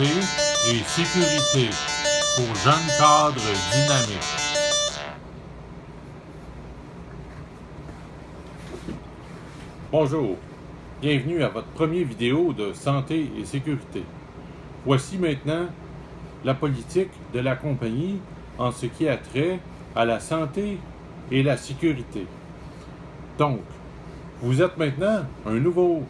et sécurité pour jeunes cadres dynamiques. Bonjour, bienvenue à votre première vidéo de santé et sécurité. Voici maintenant la politique de la compagnie en ce qui a trait à la santé et la sécurité. Donc, vous êtes maintenant un nouveau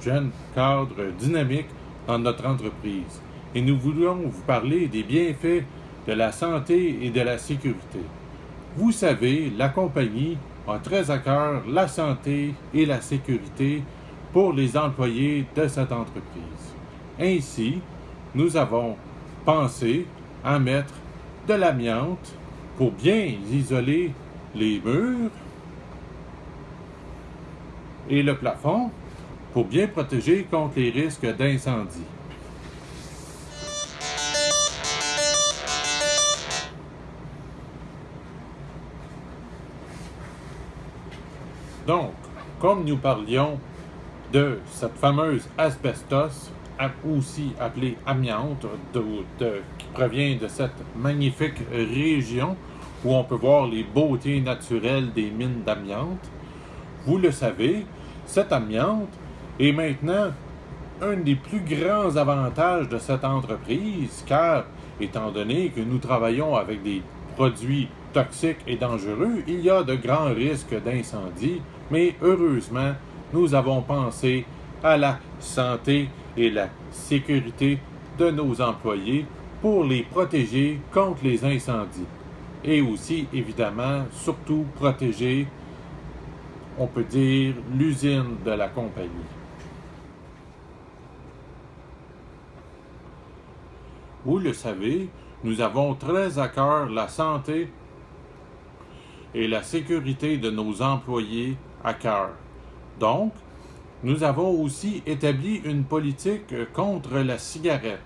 jeune cadre dynamique dans notre entreprise et nous voulons vous parler des bienfaits de la santé et de la sécurité. Vous savez, la compagnie a très à cœur la santé et la sécurité pour les employés de cette entreprise. Ainsi, nous avons pensé à mettre de l'amiante pour bien isoler les murs et le plafond pour bien protéger contre les risques d'incendie. Donc, comme nous parlions de cette fameuse asbestos, aussi appelée amiante, qui provient de cette magnifique région où on peut voir les beautés naturelles des mines d'amiante, vous le savez, cette amiante est maintenant un des plus grands avantages de cette entreprise, car étant donné que nous travaillons avec des produits toxiques et dangereux, il y a de grands risques d'incendie, mais heureusement, nous avons pensé à la santé et la sécurité de nos employés pour les protéger contre les incendies. Et aussi, évidemment, surtout protéger, on peut dire, l'usine de la compagnie. Vous le savez, nous avons très à cœur la santé et la sécurité de nos employés à cœur. Donc, nous avons aussi établi une politique contre la cigarette.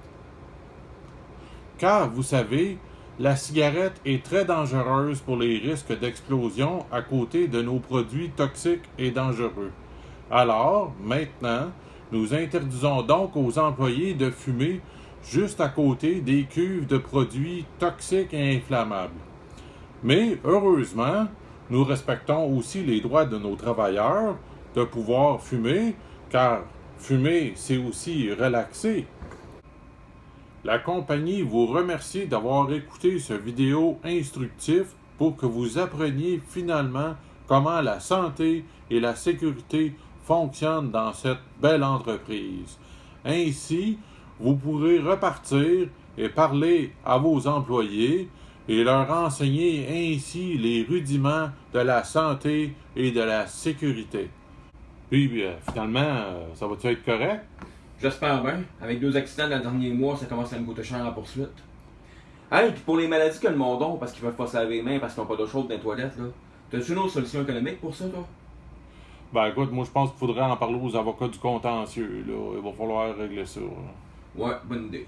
Car, vous savez, la cigarette est très dangereuse pour les risques d'explosion à côté de nos produits toxiques et dangereux. Alors, maintenant, nous interdisons donc aux employés de fumer juste à côté des cuves de produits toxiques et inflammables. Mais heureusement, nous respectons aussi les droits de nos travailleurs de pouvoir fumer, car fumer, c'est aussi relaxer. La compagnie vous remercie d'avoir écouté ce vidéo instructif pour que vous appreniez finalement comment la santé et la sécurité fonctionnent dans cette belle entreprise. Ainsi, vous pourrez repartir et parler à vos employés et leur enseigner ainsi les rudiments de la santé et de la sécurité. Puis, euh, finalement, euh, ça va-tu être correct? J'espère bien. Avec deux accidents dans le dernier mois, ça commence à me coûter cher en poursuite. Hey, puis pour les maladies que le monde a, parce qu'ils peuvent pas se laver les mains parce qu'ils n'ont pas d'eau chaude dans les toilettes, là, t'as-tu une autre solution économique pour ça, toi? Ben écoute, moi je pense qu'il faudrait en parler aux avocats du contentieux, là. Il va falloir régler ça. what Monday?